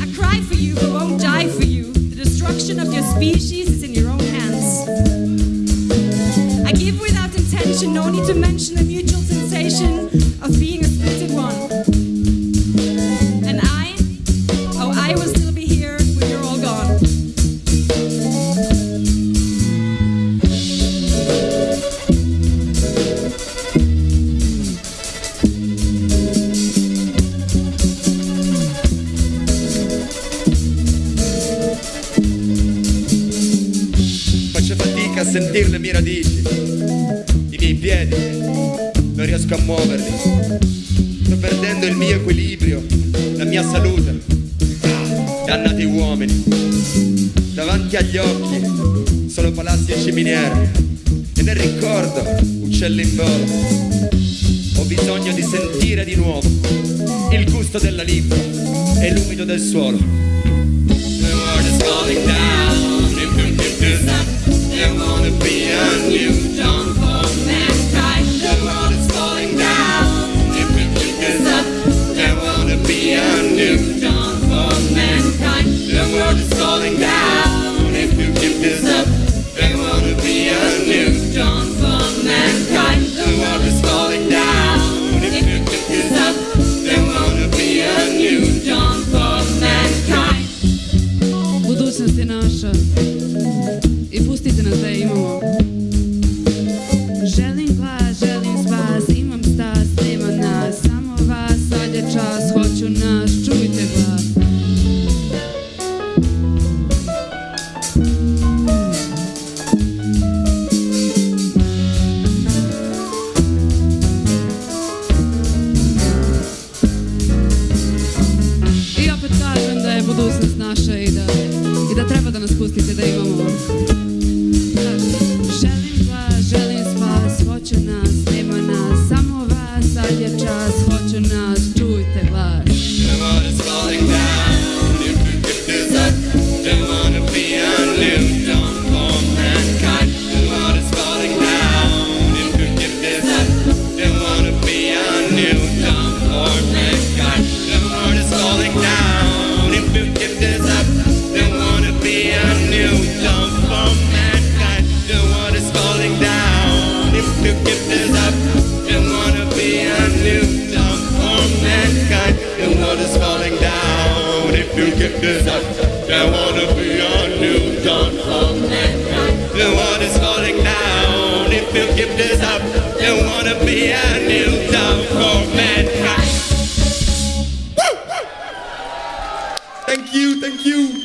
I cry for you, but won't die for you. The destruction of your species is in your own hands. I give without intention, no need to mention sentire le mie radici, i miei piedi, non riesco a muoverli. Sto perdendo il mio equilibrio, la mia salute. Dannati uomini, davanti agli occhi solo palazzi e ciminiere e nel ricordo uccelli in volo. Ho bisogno di sentire di nuovo il gusto della lingua e l'umido del suolo. The world is falling down. Budućnost je naša i pustite nas da je imamo. Želim glas, želim spas, imam stas, nema nas, samo vas, sad je čas, hoću nas, čujte glas. Da budućnost naša good. They wanna be on you, John. The world is falling down if you give this up. They wanna be a new John for mankind. Woo! Thank you, thank you.